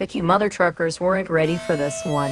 Vicky mother truckers weren't ready for this one.